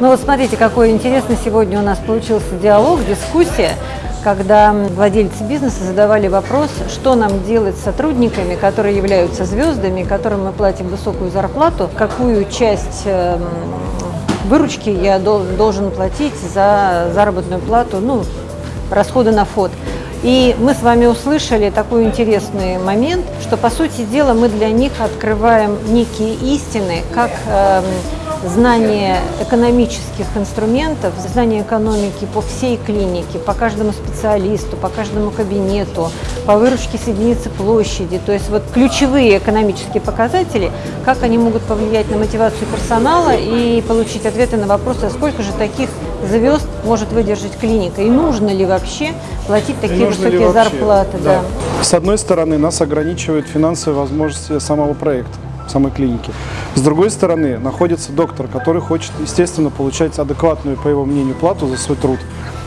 Ну вот смотрите, какой интересный сегодня у нас получился диалог, дискуссия, когда владельцы бизнеса задавали вопрос, что нам делать с сотрудниками, которые являются звездами, которым мы платим высокую зарплату, какую часть эм, выручки я должен платить за заработную плату, ну, расходы на фот. И мы с вами услышали такой интересный момент, что, по сути дела, мы для них открываем некие истины, как э, знание экономических инструментов, знание экономики по всей клинике, по каждому специалисту, по каждому кабинету, по выручке с единицы площади. То есть вот ключевые экономические показатели, как они могут повлиять на мотивацию персонала и получить ответы на вопросы, а сколько же таких звезд может выдержать клиника и нужно ли вообще платить такие высокие зарплаты. Да. Да. С одной стороны, нас ограничивают финансовые возможности самого проекта самой клиники. С другой стороны, находится доктор, который хочет, естественно, получать адекватную, по его мнению, плату за свой труд.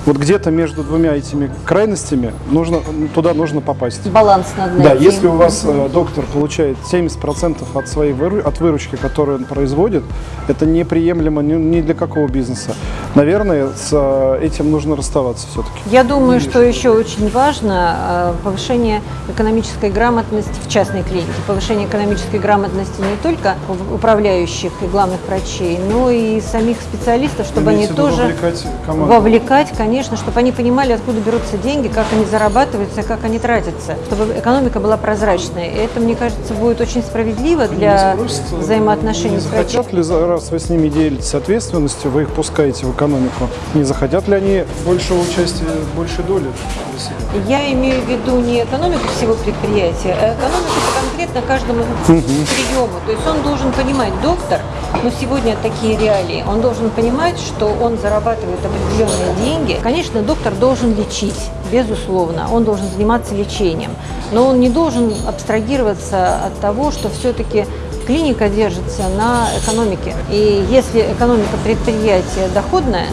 Вот где-то между двумя этими крайностями нужно, туда нужно попасть. Баланс надо найти. Да, если у вас э, доктор получает 70% от своей выру, от выручки, которую он производит, это неприемлемо ни, ни для какого бизнеса. Наверное, с э, этим нужно расставаться все-таки. Я думаю, что еще очень важно э, повышение экономической грамотности в частной клинике, повышение экономической грамотности не только управляющих и главных врачей, но и самих специалистов, чтобы Имеете они тоже вовлекать, вовлекать, конечно, конечно, чтобы они понимали, откуда берутся деньги, как они зарабатываются, как они тратятся, чтобы экономика была прозрачной. И это, мне кажется, будет очень справедливо для взаимоотношений с врачом. Хотят ли, раз вы с ними делитесь ответственностью, вы их пускаете в экономику, не захотят ли они большего участия, большей доли для себя? Я имею в виду не экономику всего предприятия, а экономику конкретно каждому угу. приему. То есть он должен понимать, доктор, но сегодня такие реалии, он должен понимать, что он зарабатывает определенные деньги, Конечно, доктор должен лечить, безусловно, он должен заниматься лечением, но он не должен абстрагироваться от того, что все-таки клиника держится на экономике. И если экономика предприятия доходная,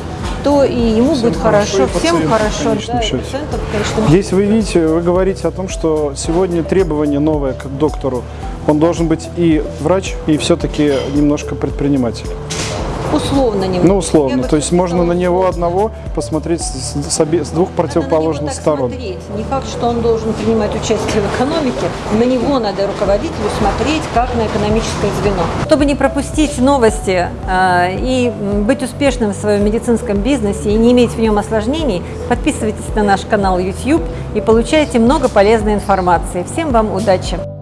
то и ему всем будет хорошо, хорошо всем хорошо. Да, пациентам, конечно. Здесь вы видите, вы говорите о том, что сегодня требование новое к доктору. Он должен быть и врач, и все-таки немножко предприниматель. Условно немного. Ну, условно. То есть можно на него одного посмотреть с, с, обе, с двух противоположных сторон. Смотреть. Не факт, что он должен принимать участие в экономике. На него надо руководителю смотреть, как на экономическое звено. Чтобы не пропустить новости э, и быть успешным в своем медицинском бизнесе и не иметь в нем осложнений, подписывайтесь на наш канал YouTube и получайте много полезной информации. Всем вам удачи!